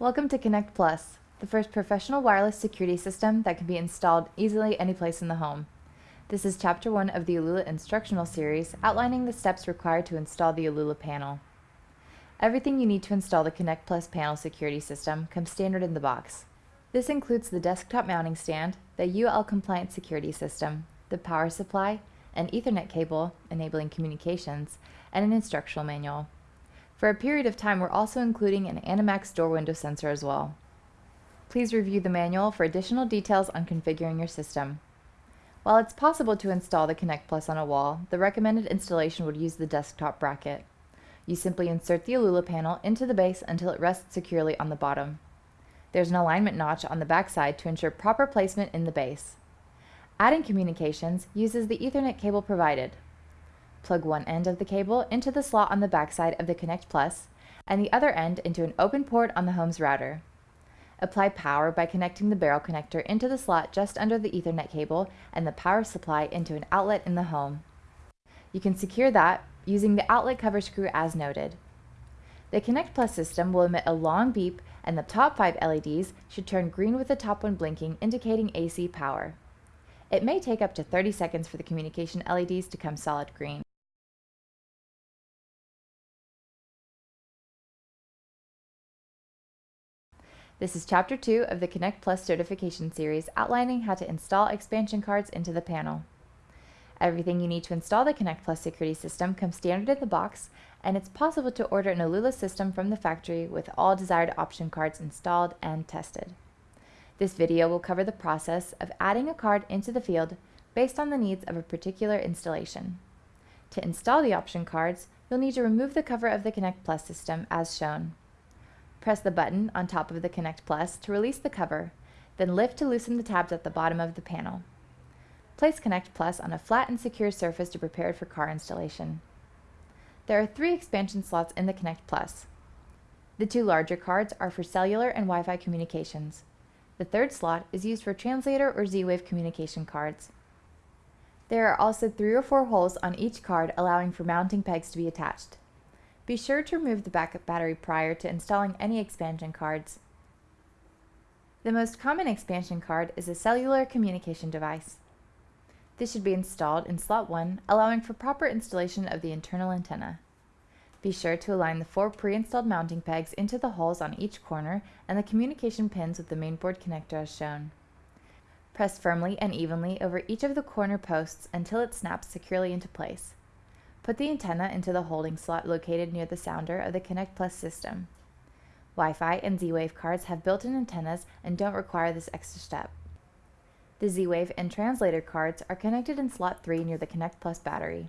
Welcome to Connect Plus, the first professional wireless security system that can be installed easily anyplace in the home. This is chapter 1 of the Alula instructional series outlining the steps required to install the Alula panel. Everything you need to install the Connect Plus panel security system comes standard in the box. This includes the desktop mounting stand, the UL compliant security system, the power supply, an Ethernet cable enabling communications, and an instructional manual. For a period of time, we're also including an Animax door window sensor as well. Please review the manual for additional details on configuring your system. While it's possible to install the Connect Plus on a wall, the recommended installation would use the desktop bracket. You simply insert the Alula panel into the base until it rests securely on the bottom. There's an alignment notch on the backside to ensure proper placement in the base. Adding communications uses the Ethernet cable provided. Plug one end of the cable into the slot on the backside of the Connect Plus and the other end into an open port on the home's router. Apply power by connecting the barrel connector into the slot just under the Ethernet cable and the power supply into an outlet in the home. You can secure that using the outlet cover screw as noted. The Connect Plus system will emit a long beep and the top five LEDs should turn green with the top one blinking indicating AC power. It may take up to 30 seconds for the communication LEDs to come solid green. This is Chapter 2 of the Connect Plus certification series outlining how to install expansion cards into the panel. Everything you need to install the Connect Plus security system comes standard in the box, and it's possible to order an Alula system from the factory with all desired option cards installed and tested. This video will cover the process of adding a card into the field based on the needs of a particular installation. To install the option cards, you'll need to remove the cover of the Connect Plus system as shown. Press the button on top of the Connect Plus to release the cover, then lift to loosen the tabs at the bottom of the panel. Place Connect Plus on a flat and secure surface to prepare it for car installation. There are three expansion slots in the Connect Plus. The two larger cards are for cellular and Wi-Fi communications. The third slot is used for translator or Z-Wave communication cards. There are also three or four holes on each card allowing for mounting pegs to be attached. Be sure to remove the backup battery prior to installing any expansion cards. The most common expansion card is a cellular communication device. This should be installed in slot 1, allowing for proper installation of the internal antenna. Be sure to align the four pre-installed mounting pegs into the holes on each corner and the communication pins with the mainboard connector as shown. Press firmly and evenly over each of the corner posts until it snaps securely into place. Put the antenna into the holding slot located near the sounder of the Connect Plus system. Wi-Fi and Z-Wave cards have built-in antennas and don't require this extra step. The Z-Wave and translator cards are connected in slot 3 near the Connect Plus battery.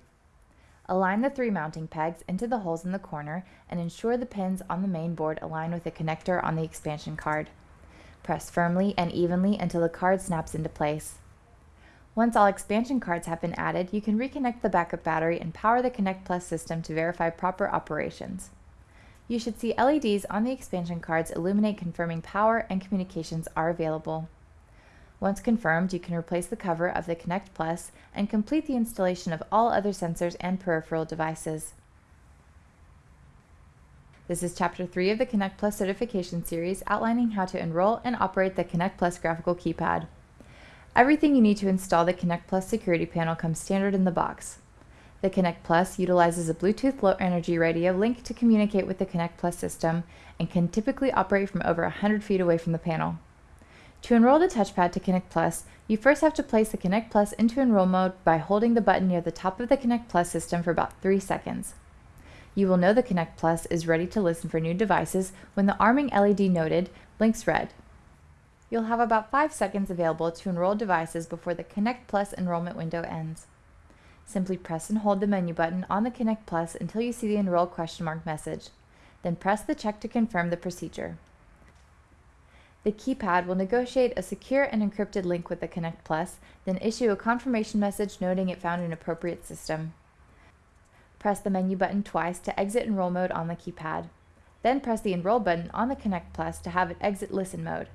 Align the three mounting pegs into the holes in the corner and ensure the pins on the main board align with the connector on the expansion card. Press firmly and evenly until the card snaps into place. Once all expansion cards have been added, you can reconnect the backup battery and power the Connect Plus system to verify proper operations. You should see LEDs on the expansion cards illuminate confirming power and communications are available. Once confirmed, you can replace the cover of the Connect Plus and complete the installation of all other sensors and peripheral devices. This is Chapter 3 of the Connect Plus certification series outlining how to enroll and operate the Connect Plus graphical keypad. Everything you need to install the Connect Plus security panel comes standard in the box. The Connect Plus utilizes a Bluetooth low energy radio link to communicate with the Connect Plus system and can typically operate from over 100 feet away from the panel. To enroll the touchpad to Connect Plus, you first have to place the Connect Plus into enroll mode by holding the button near the top of the Connect Plus system for about 3 seconds. You will know the Connect Plus is ready to listen for new devices when the arming LED noted blinks red. You'll have about 5 seconds available to enroll devices before the Connect Plus enrollment window ends. Simply press and hold the menu button on the Connect Plus until you see the Enroll question mark message. Then press the check to confirm the procedure. The keypad will negotiate a secure and encrypted link with the Connect Plus, then issue a confirmation message noting it found an appropriate system. Press the menu button twice to exit Enroll mode on the keypad. Then press the Enroll button on the Connect Plus to have it exit Listen mode.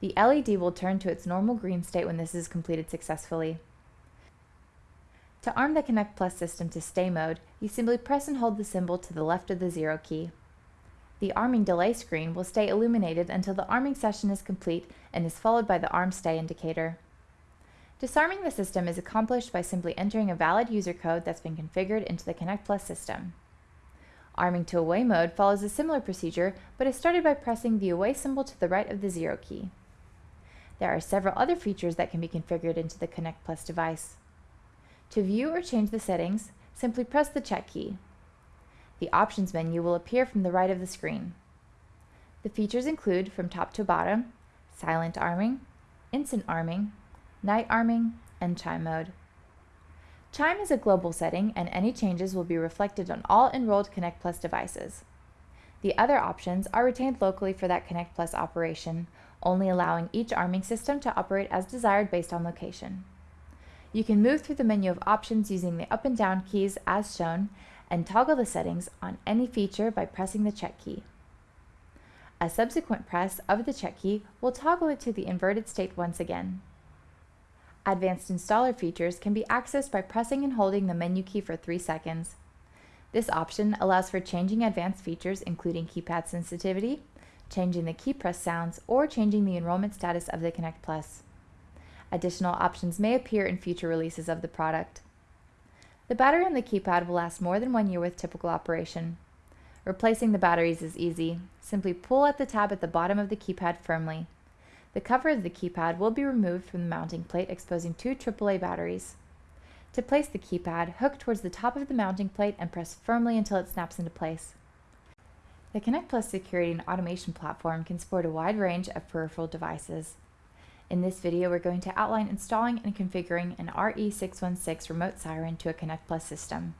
The LED will turn to its normal green state when this is completed successfully. To arm the Connect Plus system to stay mode, you simply press and hold the symbol to the left of the zero key. The arming delay screen will stay illuminated until the arming session is complete and is followed by the arm stay indicator. Disarming the system is accomplished by simply entering a valid user code that's been configured into the Connect Plus system. Arming to away mode follows a similar procedure, but is started by pressing the away symbol to the right of the zero key. There are several other features that can be configured into the Connect Plus device. To view or change the settings, simply press the check key. The options menu will appear from the right of the screen. The features include, from top to bottom, silent arming, instant arming, night arming, and chime mode. Chime is a global setting and any changes will be reflected on all enrolled Connect Plus devices. The other options are retained locally for that Connect Plus operation, only allowing each arming system to operate as desired based on location. You can move through the menu of options using the up and down keys as shown and toggle the settings on any feature by pressing the check key. A subsequent press of the check key will toggle it to the inverted state once again. Advanced installer features can be accessed by pressing and holding the menu key for 3 seconds. This option allows for changing advanced features including keypad sensitivity, changing the key press sounds, or changing the enrollment status of the Connect Plus. Additional options may appear in future releases of the product. The battery on the keypad will last more than one year with typical operation. Replacing the batteries is easy. Simply pull at the tab at the bottom of the keypad firmly. The cover of the keypad will be removed from the mounting plate exposing two AAA batteries. To place the keypad, hook towards the top of the mounting plate and press firmly until it snaps into place. The Connect Plus security and automation platform can support a wide range of peripheral devices. In this video, we're going to outline installing and configuring an RE616 remote siren to a Connect Plus system.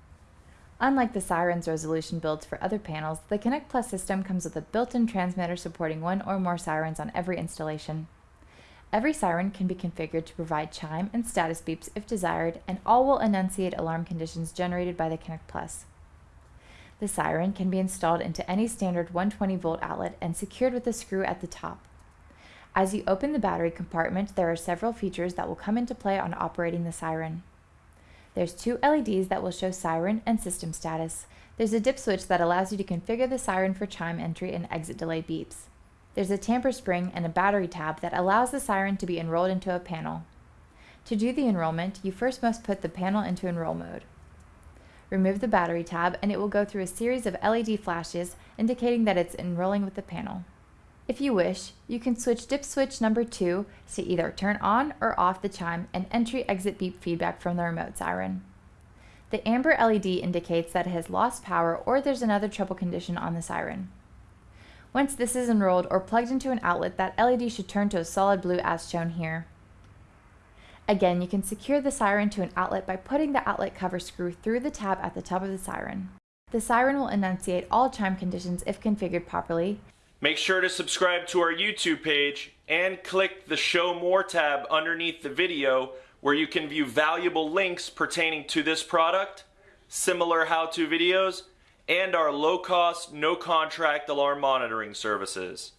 Unlike the Sirens resolution builds for other panels, the Connect Plus system comes with a built-in transmitter supporting one or more sirens on every installation. Every siren can be configured to provide chime and status beeps if desired, and all will enunciate alarm conditions generated by the Connect Plus. The siren can be installed into any standard 120 volt outlet and secured with a screw at the top. As you open the battery compartment, there are several features that will come into play on operating the siren. There's two LEDs that will show siren and system status. There's a dip switch that allows you to configure the siren for chime entry and exit delay beeps. There's a tamper spring and a battery tab that allows the siren to be enrolled into a panel. To do the enrollment, you first must put the panel into enroll mode. Remove the battery tab and it will go through a series of LED flashes indicating that it's enrolling with the panel. If you wish, you can switch dip switch number 2 to either turn on or off the chime and entry-exit beep feedback from the remote siren. The amber LED indicates that it has lost power or there's another trouble condition on the siren. Once this is enrolled or plugged into an outlet, that LED should turn to a solid blue as shown here. Again, you can secure the siren to an outlet by putting the outlet cover screw through the tab at the top of the siren. The siren will enunciate all chime conditions if configured properly, Make sure to subscribe to our YouTube page and click the Show More tab underneath the video where you can view valuable links pertaining to this product, similar how-to videos, and our low-cost, no-contract alarm monitoring services.